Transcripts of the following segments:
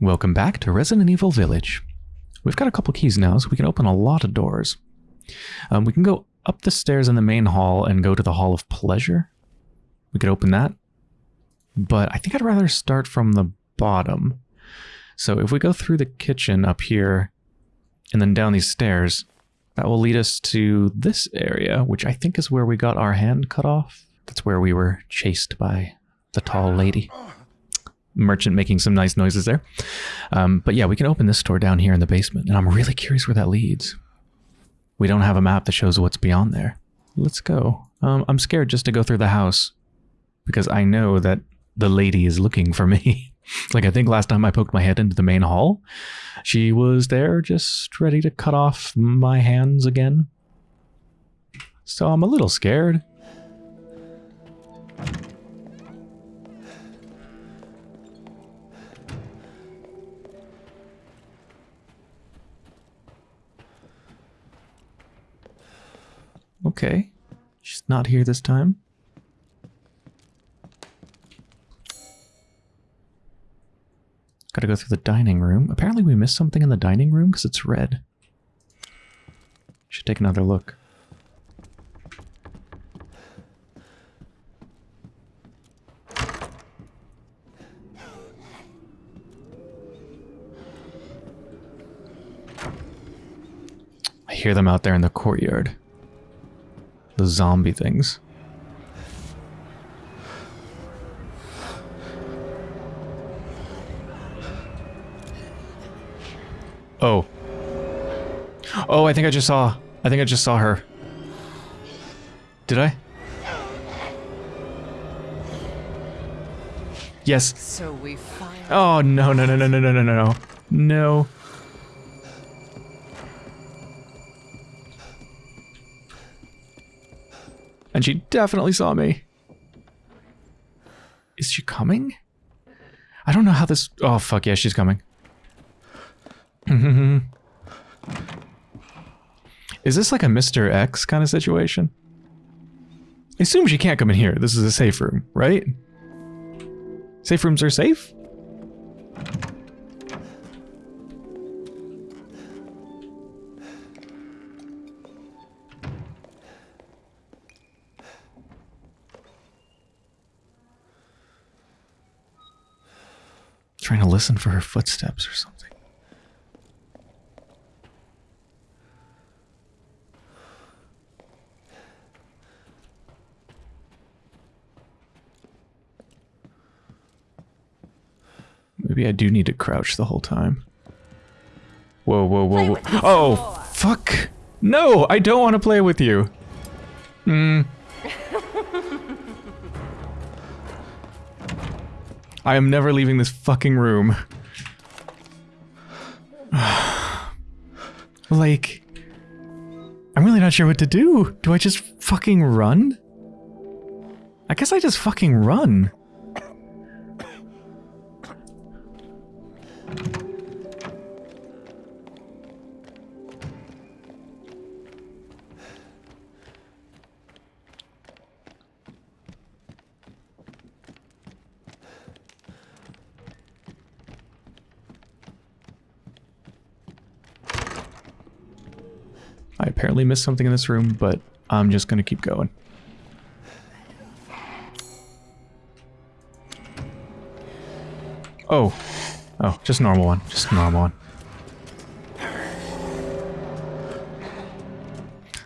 Welcome back to Resident Evil Village. We've got a couple keys now, so we can open a lot of doors. Um, we can go up the stairs in the main hall and go to the Hall of Pleasure. We could open that. But I think I'd rather start from the bottom. So if we go through the kitchen up here and then down these stairs, that will lead us to this area, which I think is where we got our hand cut off. That's where we were chased by the tall lady. Merchant making some nice noises there. Um, but yeah, we can open this door down here in the basement, and I'm really curious where that leads. We don't have a map that shows what's beyond there. Let's go. Um, I'm scared just to go through the house because I know that the lady is looking for me. like I think last time I poked my head into the main hall, she was there just ready to cut off my hands again. So I'm a little scared. Okay. She's not here this time. Gotta go through the dining room. Apparently we missed something in the dining room because it's red. Should take another look. I hear them out there in the courtyard. The zombie things. Oh. Oh, I think I just saw. I think I just saw her. Did I? Yes. So we. Oh, no, no, no, no, no, no, no, no. No. She definitely saw me. Is she coming? I don't know how this... Oh, fuck yeah, she's coming. Is this like a Mr. X kind of situation? I assume she can't come in here. This is a safe room, right? Safe rooms are safe? Listen for her footsteps or something. Maybe I do need to crouch the whole time. Whoa, whoa, whoa, whoa. Oh, fuck. No, I don't want to play with you. Hmm. I am never leaving this fucking room. like, I'm really not sure what to do. Do I just fucking run? I guess I just fucking run. Apparently missed something in this room, but I'm just gonna keep going. Oh. Oh, just normal one. Just normal one.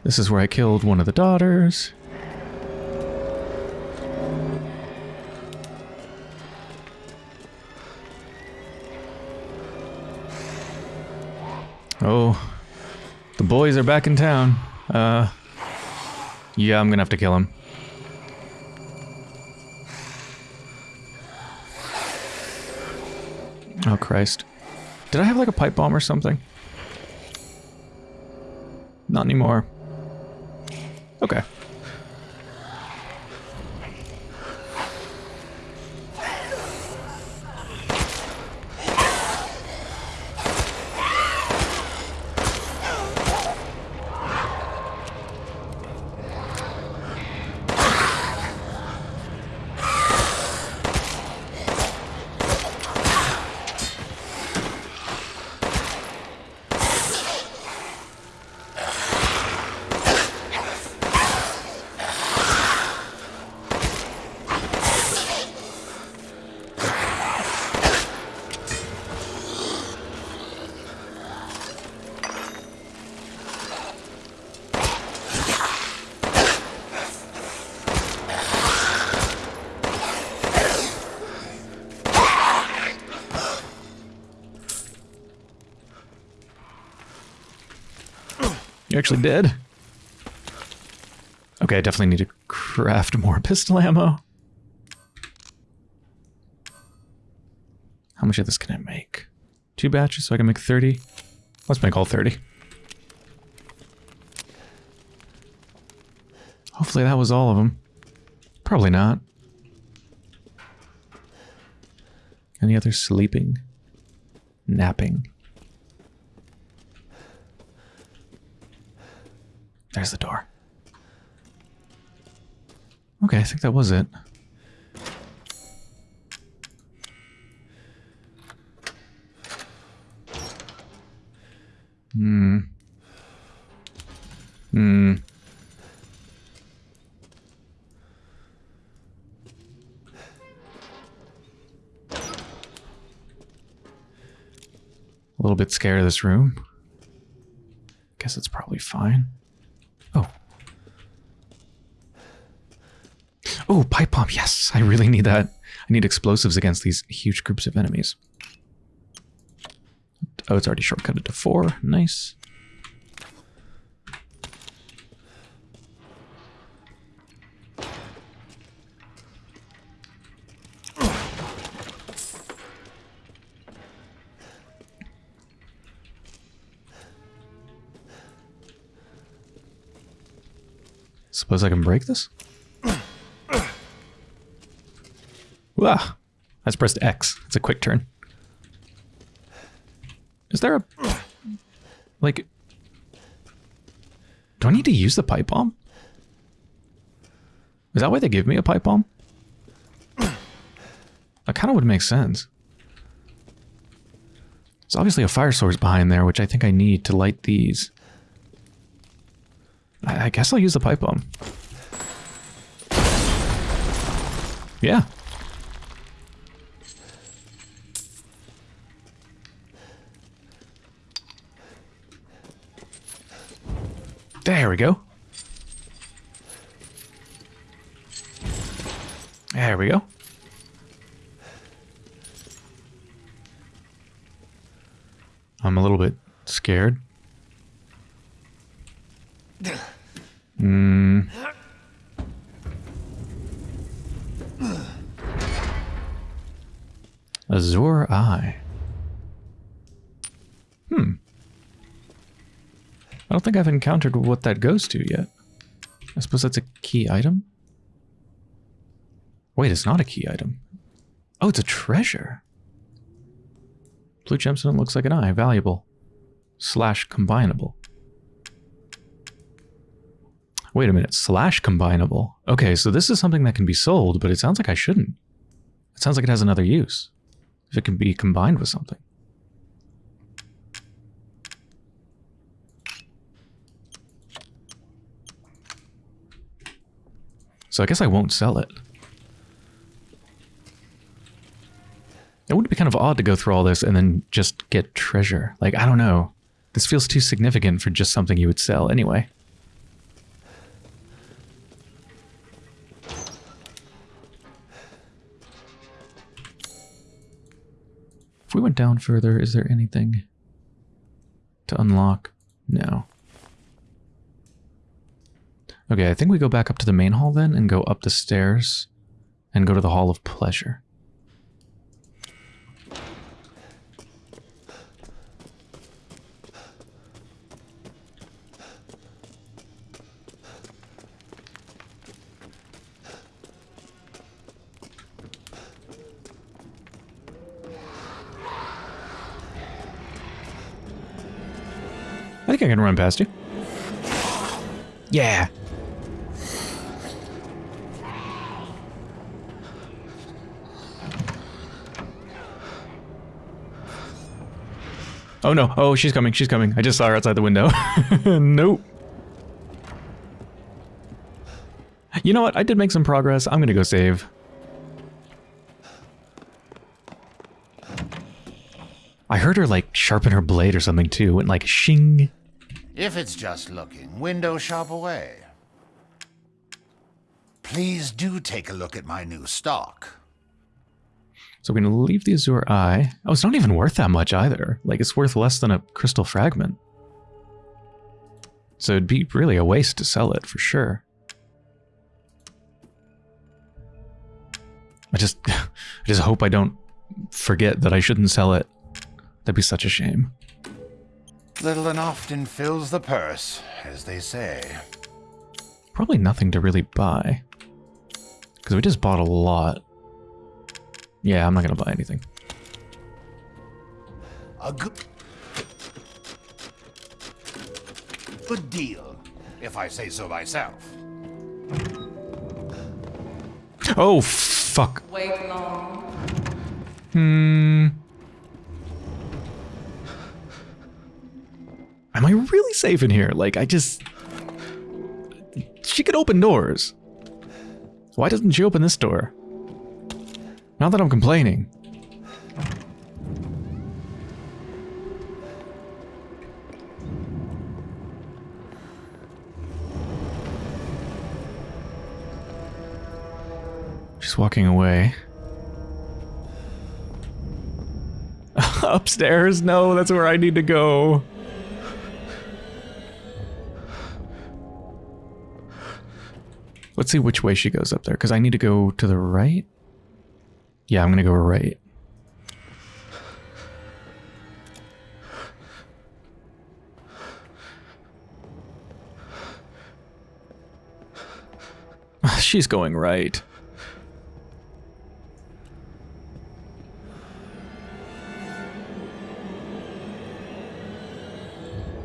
This is where I killed one of the daughters. Boys are back in town. Uh, yeah, I'm gonna have to kill him. Oh, Christ. Did I have like a pipe bomb or something? Not anymore. Okay. Actually did. Okay, I definitely need to craft more pistol ammo. How much of this can I make? Two batches so I can make 30? Let's make all 30. Hopefully that was all of them. Probably not. Any other sleeping? Napping? There's the door. Okay, I think that was it. Hmm. Hmm. A little bit scared of this room. Guess it's probably fine. Oh. Oh, pipe bomb. Yes, I really need that. I need explosives against these huge groups of enemies. Oh, it's already shortcutted to four. Nice. Suppose I can break this? Wow. I just pressed X. It's a quick turn. Is there a... Like... Do I need to use the pipe bomb? Is that why they give me a pipe bomb? That kind of would make sense. There's obviously a fire source behind there, which I think I need to light these. I, I guess I'll use the pipe bomb. Yeah. There we go. There we go. I'm a little bit scared. Hmm. Azure Eye. Hmm. I don't think I've encountered what that goes to yet. I suppose that's a key item? Wait, it's not a key item. Oh, it's a treasure. Blue gemstone looks like an eye. Valuable. Slash combinable. Wait a minute. Slash combinable. Okay, so this is something that can be sold, but it sounds like I shouldn't. It sounds like it has another use. If it can be combined with something. So I guess I won't sell it. It would be kind of odd to go through all this and then just get treasure. Like, I don't know. This feels too significant for just something you would sell anyway. If we went down further, is there anything to unlock? No. Okay, I think we go back up to the main hall then and go up the stairs and go to the Hall of Pleasure. I think I can run past you. Yeah. Oh no. Oh, she's coming. She's coming. I just saw her outside the window. nope. You know what? I did make some progress. I'm gonna go save. I heard her like sharpen her blade or something too, and like shing. If it's just looking, window shop away. Please do take a look at my new stock. So we're going to leave the Azure Eye. Oh, it's not even worth that much either. Like, it's worth less than a crystal fragment. So it'd be really a waste to sell it for sure. I just I just hope I don't forget that I shouldn't sell it. That'd be such a shame. Little and often fills the purse, as they say. Probably nothing to really buy. Because we just bought a lot. Yeah, I'm not going to buy anything. A good... Good deal, if I say so myself. Oh, fuck. Wait long. Hmm. Am I really safe in here? Like, I just... She could open doors. Why doesn't she open this door? Not that I'm complaining. She's walking away. Upstairs? No, that's where I need to go. Let's see which way she goes up there, because I need to go to the right. Yeah, I'm going to go right. She's going right.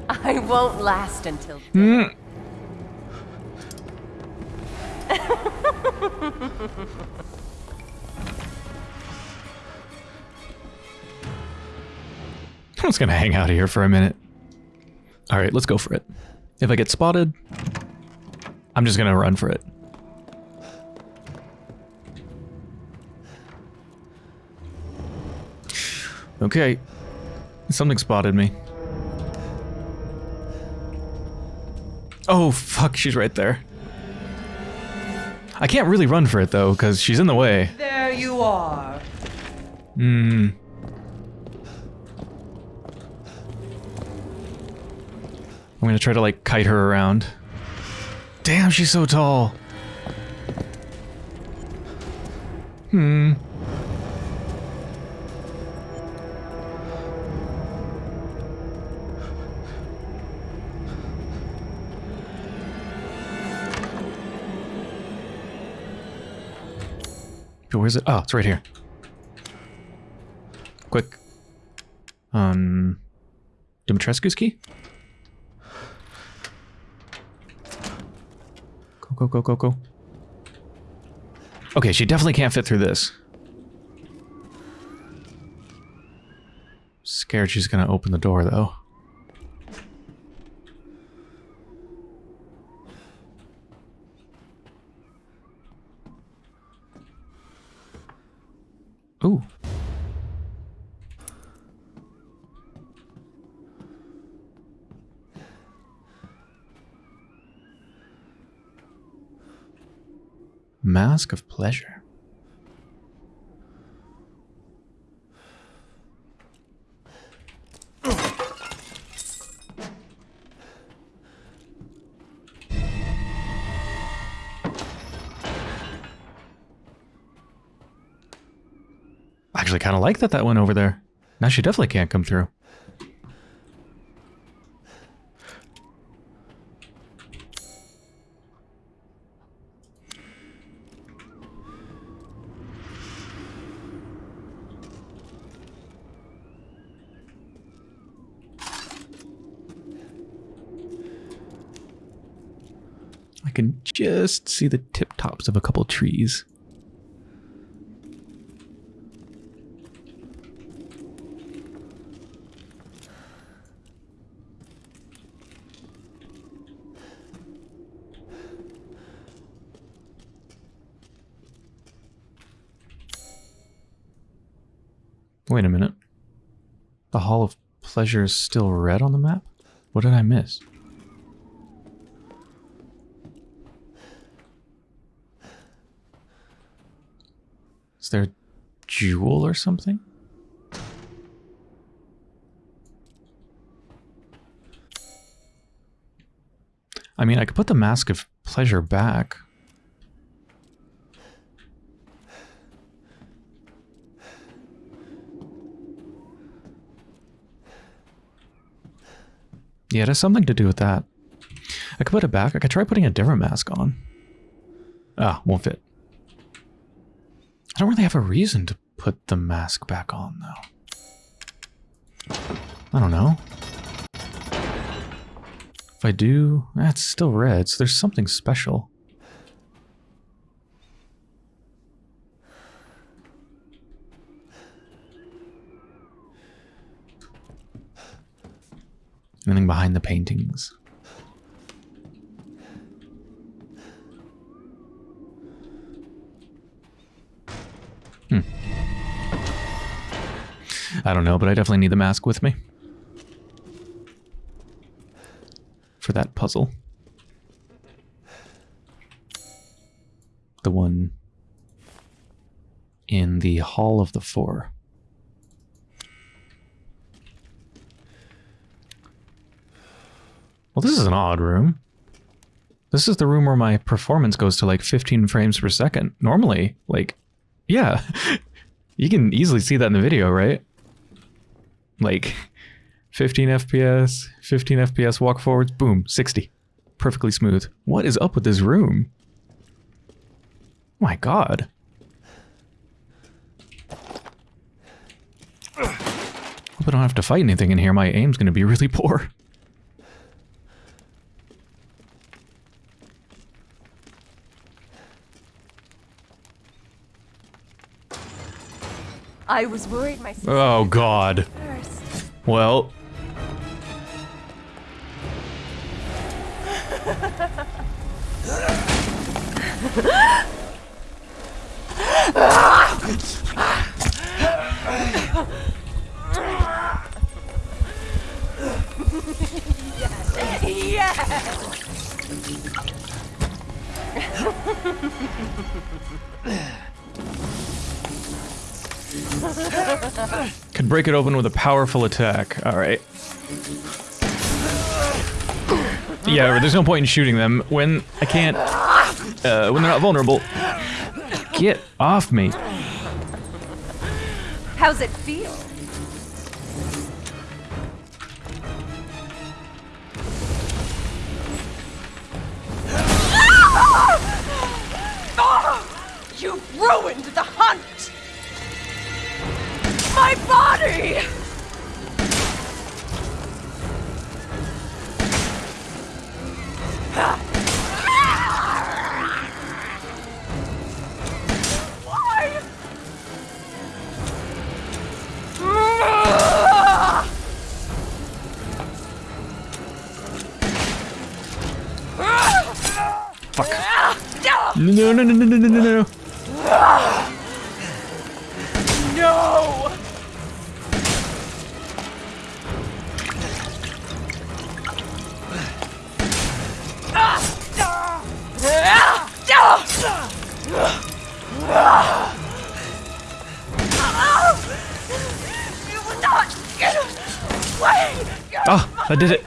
I won't last until. Mm. I'm just gonna hang out here for a minute. All right, let's go for it. If I get spotted, I'm just gonna run for it. Okay, something spotted me. Oh, fuck, she's right there. I can't really run for it, though, because she's in the way. There you are. Hmm. I'm gonna try to, like, kite her around. Damn, she's so tall. Hmm. Where's it? Oh, it's right here. Quick. Um, Dimitrescu's key? Go, go, go, go. Okay, she definitely can't fit through this. Scared she's gonna open the door, though. Ooh. Of Pleasure. Actually kind of like that that went over there. Now she definitely can't come through. I can just see the tip tops of a couple trees. Wait a minute. The Hall of Pleasure is still red on the map? What did I miss? Is there a jewel or something? I mean, I could put the Mask of Pleasure back. Yeah, it has something to do with that. I could put it back. I could try putting a different mask on. Ah, won't fit. I don't really have a reason to put the mask back on, though. I don't know. If I do, eh, it's still red, so there's something special. Anything behind the paintings? I don't know, but I definitely need the mask with me. For that puzzle. The one in the Hall of the Four. Well, this is an odd room. This is the room where my performance goes to like 15 frames per second. Normally, like, yeah, you can easily see that in the video, right? Like, 15 FPS, 15 FPS walk forwards, boom, 60. Perfectly smooth. What is up with this room? My god. Hope I don't have to fight anything in here. My aim's gonna be really poor. I was worried my Oh god. first. Well. Yes! Could break it open with a powerful attack. Alright. Yeah, there's no point in shooting them when I can't... Uh, when they're not vulnerable. Get off me. How's it feel? Oh, I did it.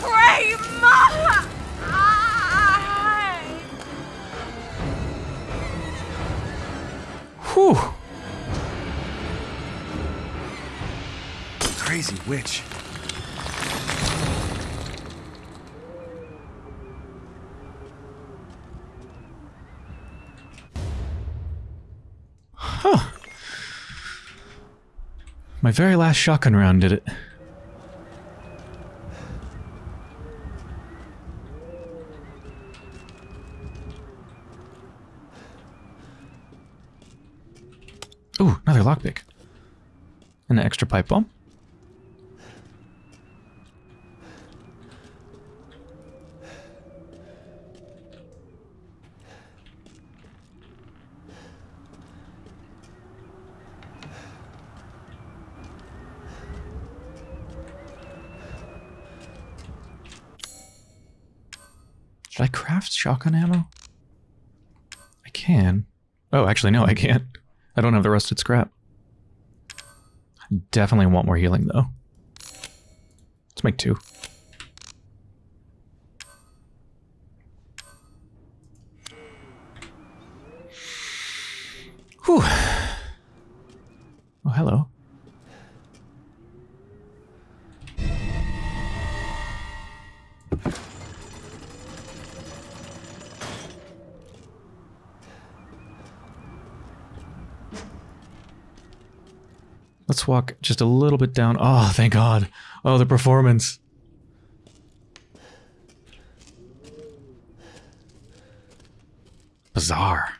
Prima! Whew. Crazy witch. Huh. My very last shotgun round did it. Ooh, another lockpick. And an extra pipe bomb. Should I craft shotgun ammo? I can. Oh, actually, no, I can't. I don't have the rusted scrap. Definitely want more healing, though. Let's make two. Let's walk just a little bit down. Oh, thank God. Oh, the performance. Bizarre.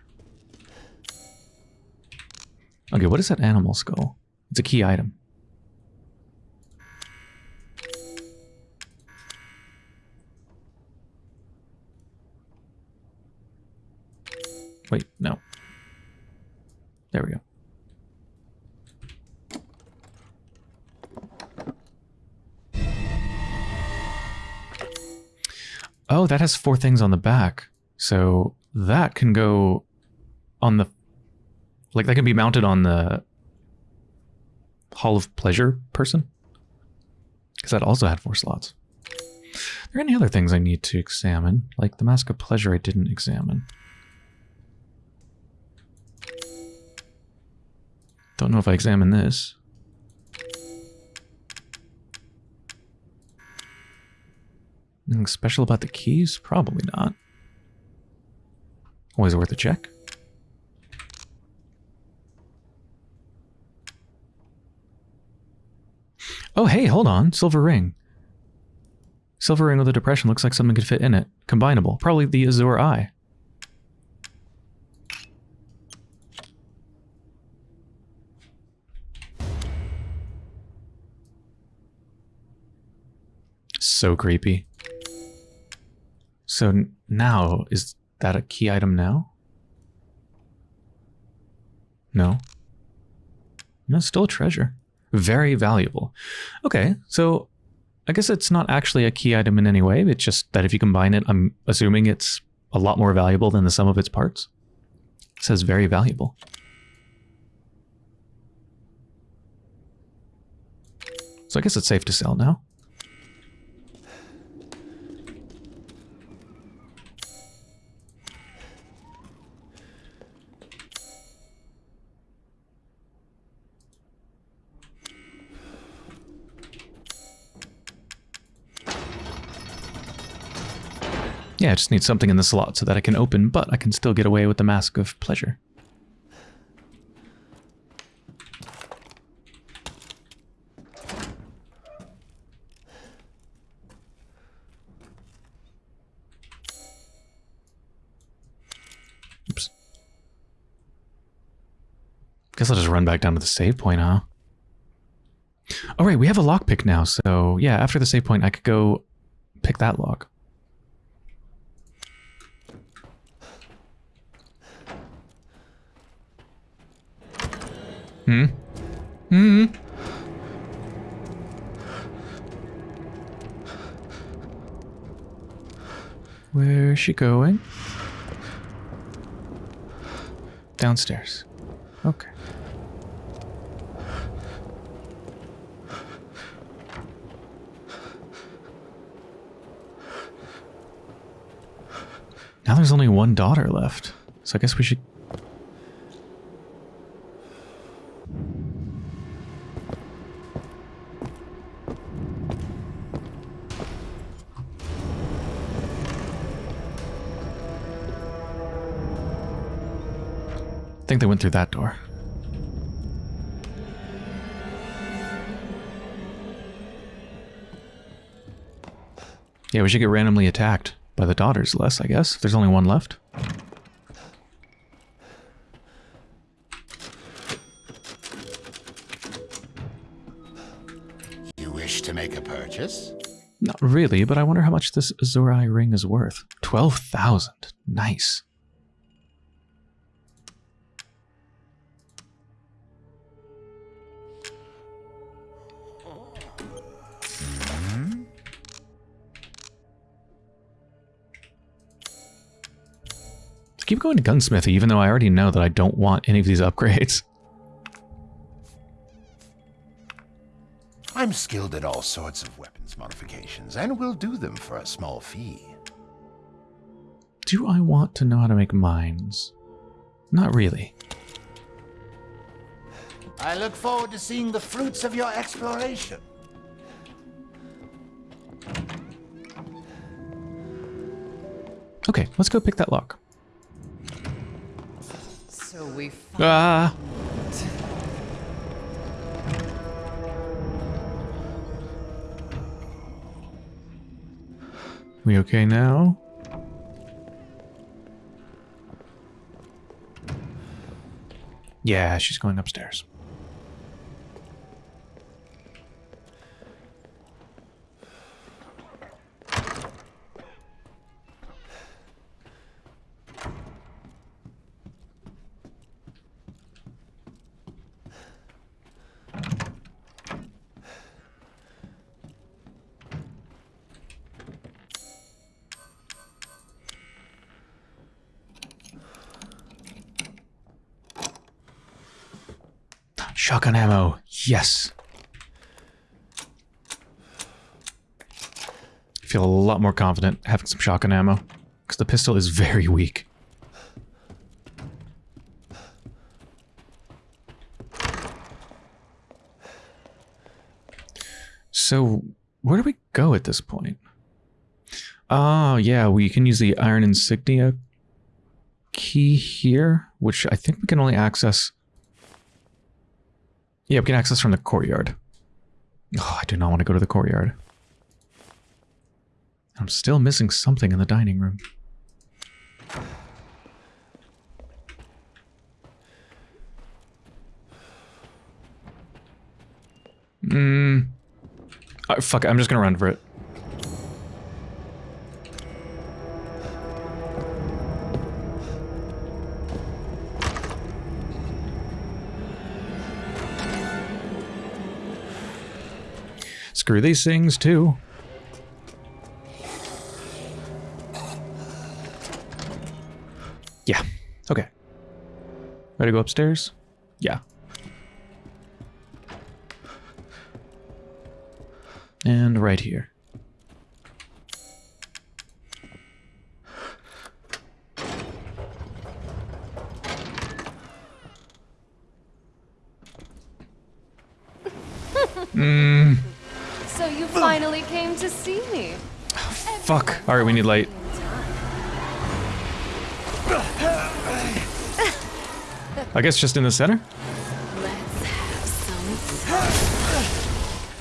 Okay, what is that animal skull? It's a key item. Wait, no. There we go. Oh, that has four things on the back. So that can go on the... Like, that can be mounted on the Hall of Pleasure person. Because that also had four slots. Are there any other things I need to examine? Like the Mask of Pleasure I didn't examine. Don't know if I examine this. Anything special about the keys? Probably not. Oh, Always worth a check. Oh, hey, hold on. Silver ring. Silver ring with a depression looks like something could fit in it. Combinable. Probably the Azure Eye. So creepy. So now, is that a key item now? No. No, still a treasure. Very valuable. Okay, so I guess it's not actually a key item in any way. It's just that if you combine it, I'm assuming it's a lot more valuable than the sum of its parts. It says very valuable. So I guess it's safe to sell now. Just need something in the slot so that I can open, but I can still get away with the Mask of Pleasure. Oops. Guess I'll just run back down to the save point, huh? All right, we have a lockpick now, so yeah, after the save point, I could go pick that lock. Hmm? Hmm? Where is she going? Downstairs. Okay. Now there's only one daughter left. So I guess we should think they went through that door. Yeah, we should get randomly attacked by the daughters less, I guess, if there's only one left. You wish to make a purchase? Not really, but I wonder how much this Eye ring is worth. 12,000. Nice. Hmm. keep going to gunsmithy, even though I already know that I don't want any of these upgrades. I'm skilled at all sorts of weapons modifications, and will do them for a small fee. Do I want to know how to make mines? Not really. I look forward to seeing the fruits of your exploration. Okay, let's go pick that lock. So we ah. We okay now? Yeah, she's going upstairs. Shotgun ammo. Yes. I feel a lot more confident having some shotgun ammo. Because the pistol is very weak. So, where do we go at this point? Oh, yeah, we can use the iron insignia key here, which I think we can only access yeah, we can access from the courtyard. Oh, I do not want to go to the courtyard. I'm still missing something in the dining room. Hmm. Uh, fuck it, I'm just gonna run for it. Screw these things too. Yeah. Okay. Ready to go upstairs? Yeah. And right here. Mmm. Finally came to see me. Oh, Fuck. Alright, we need light. I guess just in the center? Let's have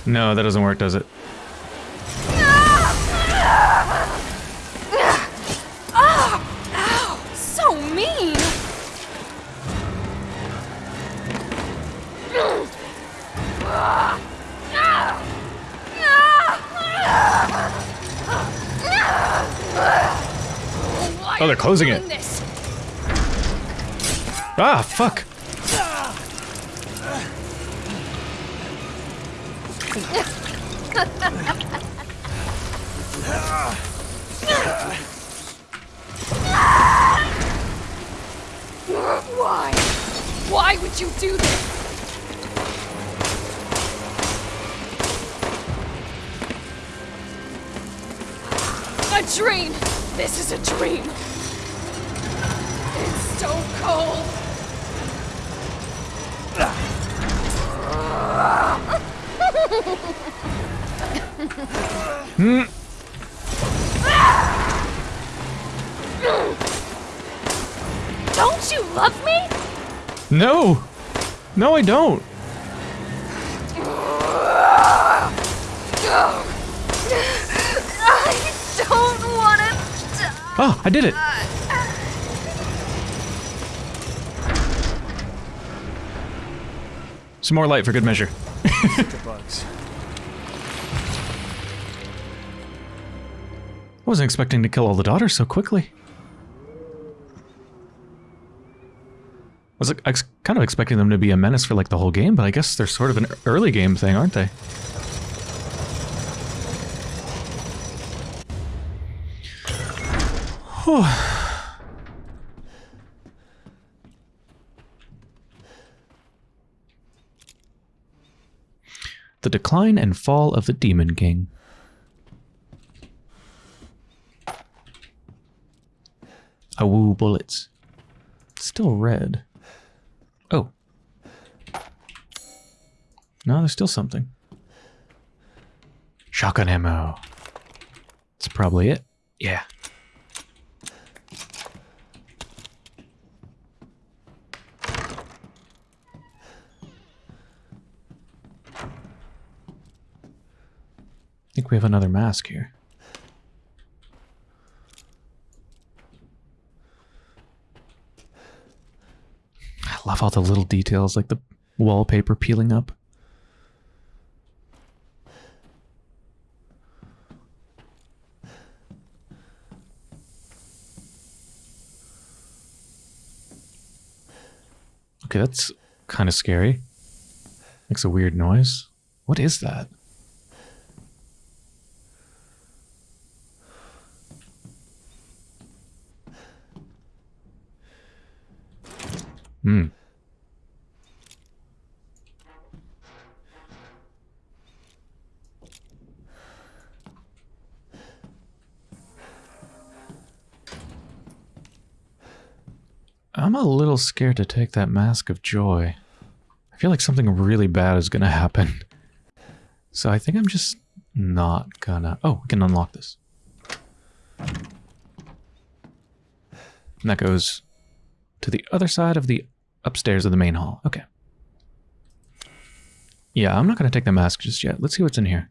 some No, that doesn't work, does it? Closing it. Ah, fuck. Why? Why would you do this? A dream! This is a dream! So! Don't you love me? No! No, I don't. I don't want to die. Oh, I did it. Some more light for good measure. I wasn't expecting to kill all the daughters so quickly. I was kind of expecting them to be a menace for like the whole game, but I guess they're sort of an early game thing, aren't they? Whew. The Decline and Fall of the Demon King. Awoo bullets. Still red. Oh. No, there's still something. Shotgun ammo. That's probably it. Yeah. think we have another mask here. I love all the little details, like the wallpaper peeling up. Okay, that's kind of scary. Makes a weird noise. What is that? Hmm. I'm a little scared to take that mask of joy. I feel like something really bad is gonna happen. So I think I'm just not gonna... Oh, we can unlock this. And that goes to the other side of the upstairs of the main hall. Okay. Yeah, I'm not gonna take the mask just yet. Let's see what's in here.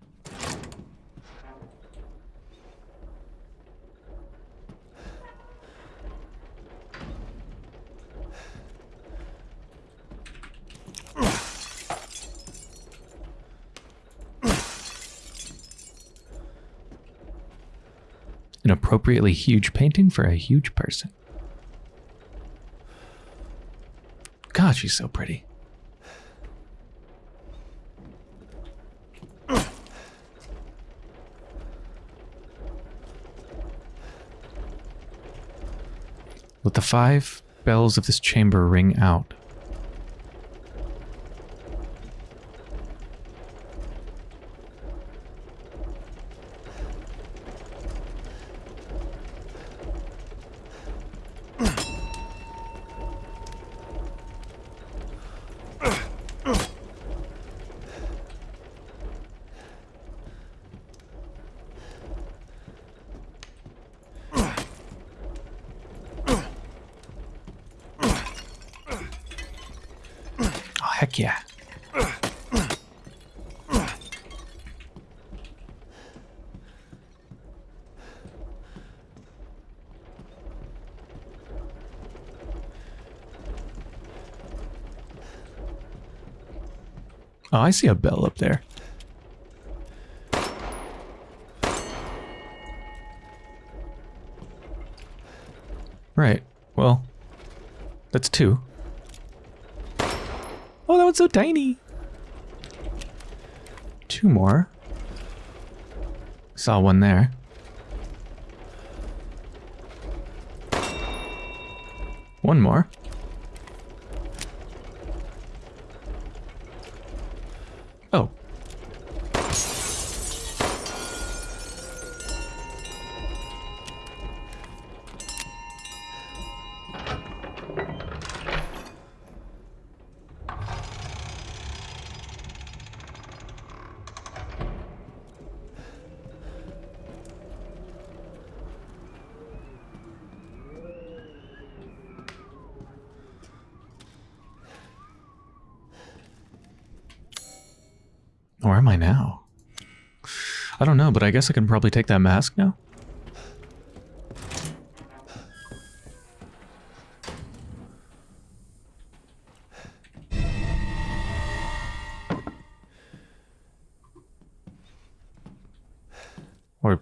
An appropriately huge painting for a huge person. God, she's so pretty. Let the five bells of this chamber ring out. Oh, heck yeah. Oh, I see a bell up there. Right. Well, that's two. Oh, that one's so tiny. Two more. Saw one there. One more. Oh. Where am I now? I don't know, but I guess I can probably take that mask now. Or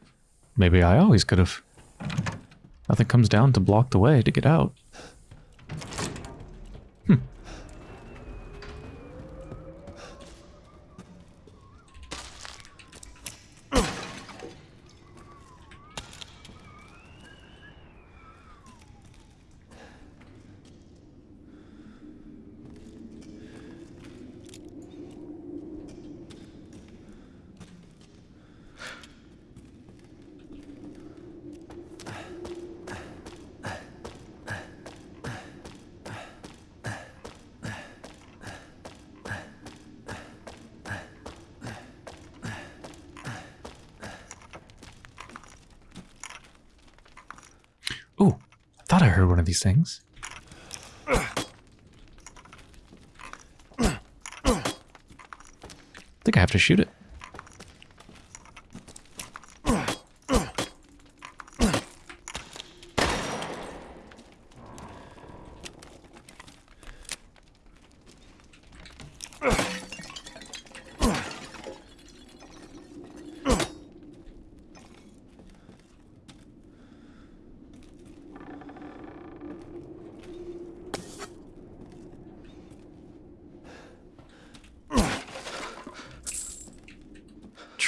maybe I always could have. Nothing comes down to block the way to get out. Ooh, One of these things. I think I have to shoot it.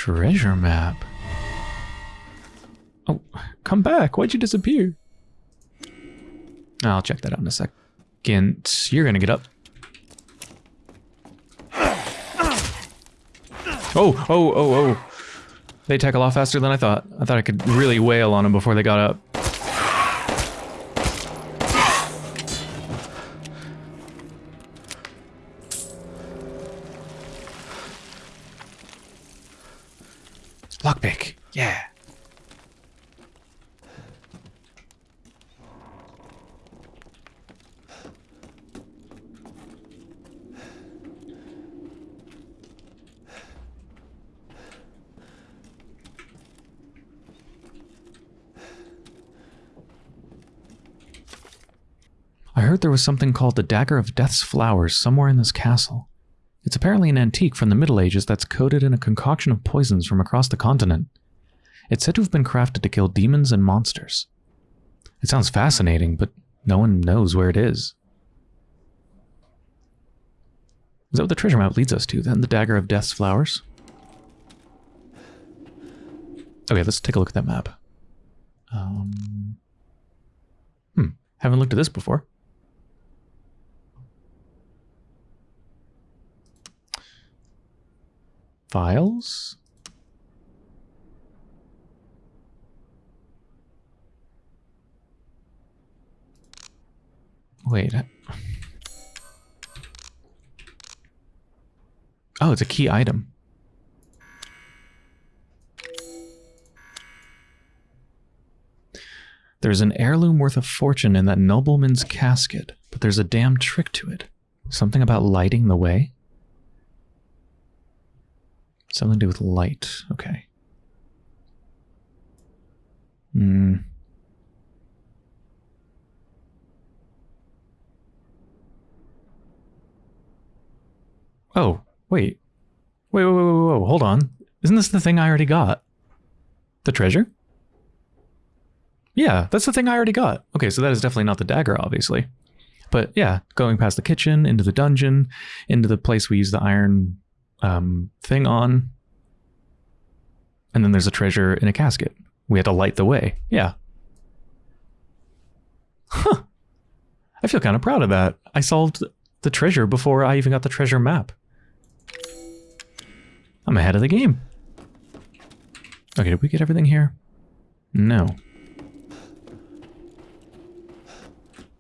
treasure map. Oh, come back. Why'd you disappear? I'll check that out in a second. You're gonna get up. Oh, oh, oh, oh. They a lot faster than I thought. I thought I could really wail on them before they got up. Lockpick. Yeah. I heard there was something called the Dagger of Death's Flowers somewhere in this castle. It's apparently an antique from the Middle Ages that's coated in a concoction of poisons from across the continent. It's said to have been crafted to kill demons and monsters. It sounds fascinating, but no one knows where it is. Is that what the treasure map leads us to, then? The Dagger of Death's Flowers? Okay, let's take a look at that map. Um, hmm, haven't looked at this before. Files? Wait. Oh, it's a key item. There's an heirloom worth a fortune in that nobleman's casket, but there's a damn trick to it. Something about lighting the way? Something to do with light. Okay. Hmm. Oh, wait. Wait, wait, wait, wait, wait, hold on. Isn't this the thing I already got? The treasure? Yeah, that's the thing I already got. Okay, so that is definitely not the dagger, obviously. But yeah, going past the kitchen, into the dungeon, into the place we use the iron um, thing on. And then there's a treasure in a casket. We had to light the way. Yeah. Huh. I feel kind of proud of that. I solved the treasure before I even got the treasure map. I'm ahead of the game. Okay, did we get everything here? No.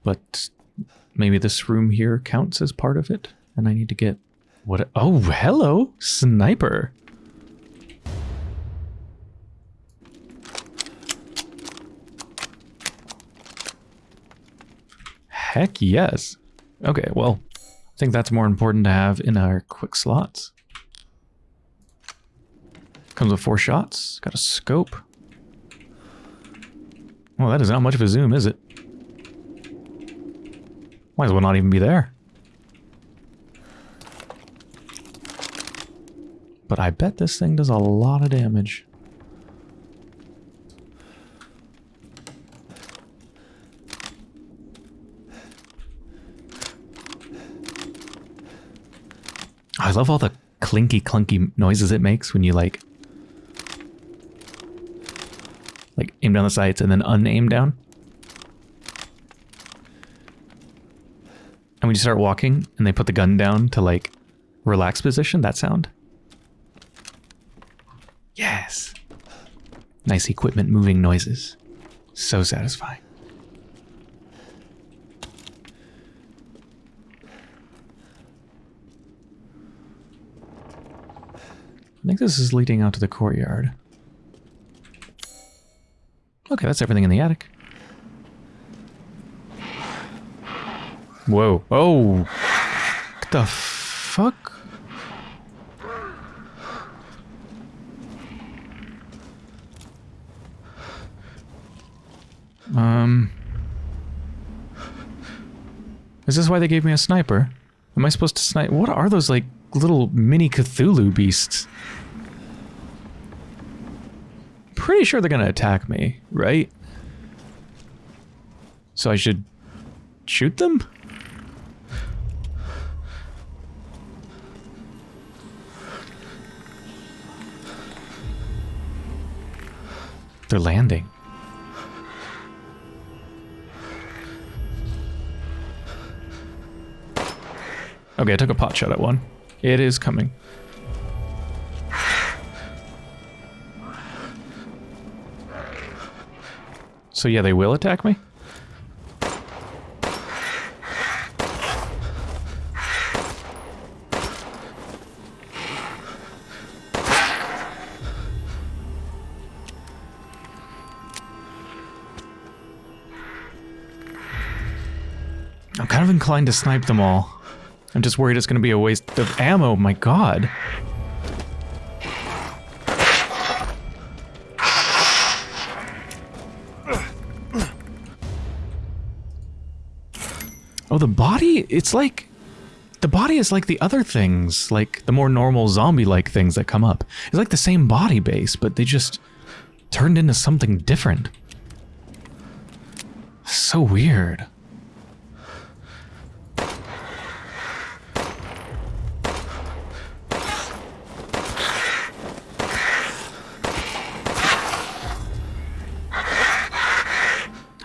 But maybe this room here counts as part of it, and I need to get what? Oh, hello, sniper. Heck yes. Okay, well, I think that's more important to have in our quick slots. Comes with four shots. Got a scope. Well, that is not much of a zoom, is it? Might as well not even be there. But I bet this thing does a lot of damage. I love all the clinky clunky noises it makes when you like like aim down the sights and then unaim down. And when you start walking and they put the gun down to like relax position, that sound. Yes. Nice equipment moving noises. So satisfying. I think this is leading out to the courtyard. Okay, that's everything in the attic. Whoa. Oh! What the fuck? Um... Is this why they gave me a sniper? Am I supposed to snipe? What are those, like, little mini Cthulhu beasts? Pretty sure they're gonna attack me, right? So I should shoot them? They're landing. Okay, I took a pot shot at one. It is coming. So yeah, they will attack me? I'm kind of inclined to snipe them all. I'm just worried it's going to be a waste of ammo. My god. Oh, the body? It's like... The body is like the other things, like the more normal zombie-like things that come up. It's like the same body base, but they just turned into something different. So weird.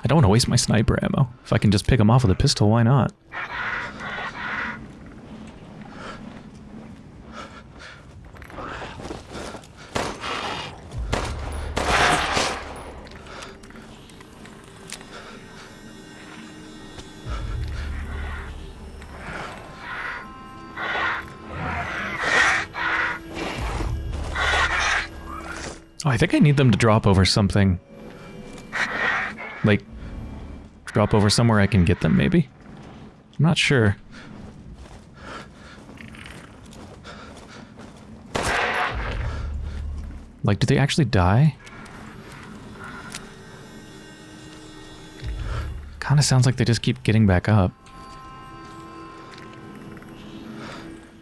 Don't want to waste my sniper ammo. If I can just pick them off with a pistol, why not? Oh, I think I need them to drop over something. Like, drop over somewhere I can get them, maybe? I'm not sure. Like, do they actually die? Kinda sounds like they just keep getting back up.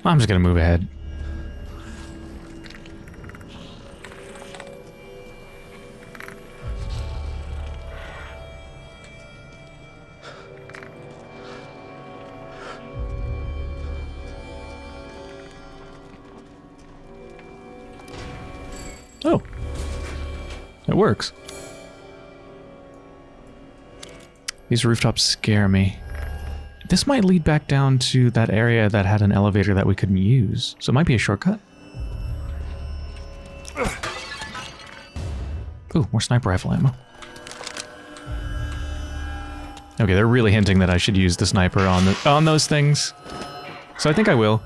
I'm just gonna move ahead. Works. These rooftops scare me. This might lead back down to that area that had an elevator that we couldn't use. So it might be a shortcut. Ooh, more sniper rifle ammo. Okay, they're really hinting that I should use the sniper on the on those things. So I think I will.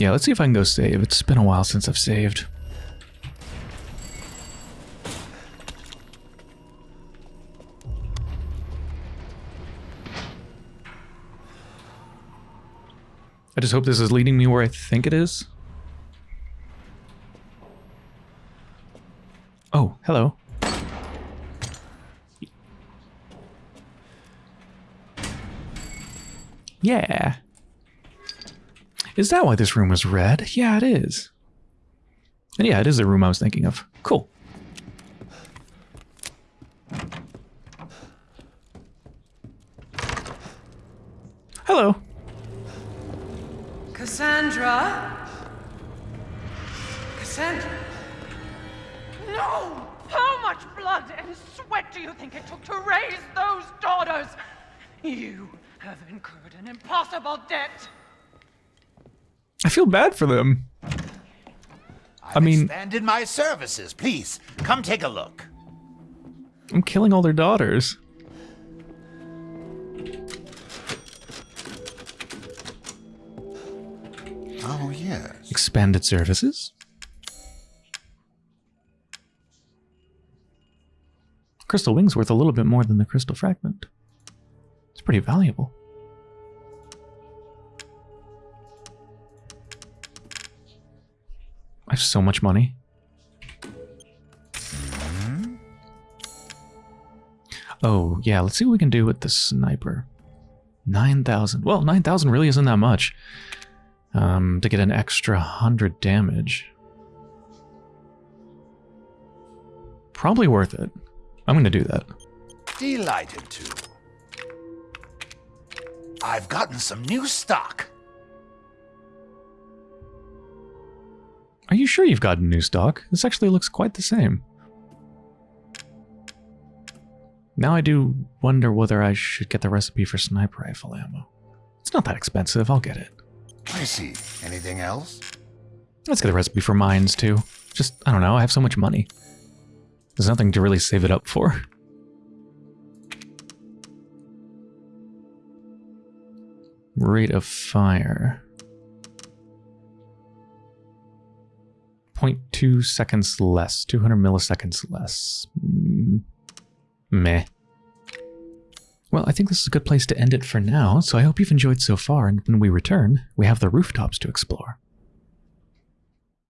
Yeah, let's see if I can go save. It's been a while since I've saved. I just hope this is leading me where I think it is. Oh, hello. Yeah. Is that why this room was red? Yeah, it is. And yeah, it is the room I was thinking of. Cool. Feel bad for them. I've mean- expanded my services. Please, come take a look. I'm killing all their daughters. Oh, yes. Expanded services. Crystal wing's worth a little bit more than the crystal fragment. It's pretty valuable. I have so much money. Oh, yeah, let's see what we can do with the sniper. 9,000. Well, 9,000 really isn't that much. Um, to get an extra 100 damage. Probably worth it. I'm going to do that. Delighted to. I've gotten some new stock. Are you sure you've got new stock? This actually looks quite the same. Now I do wonder whether I should get the recipe for sniper rifle ammo. It's not that expensive, I'll get it. I see. Anything else? Let's get a recipe for mines too. Just, I don't know, I have so much money. There's nothing to really save it up for. Rate of fire. 0.2 seconds less, 200 milliseconds less. Mm, meh. Well, I think this is a good place to end it for now, so I hope you've enjoyed so far, and when we return, we have the rooftops to explore.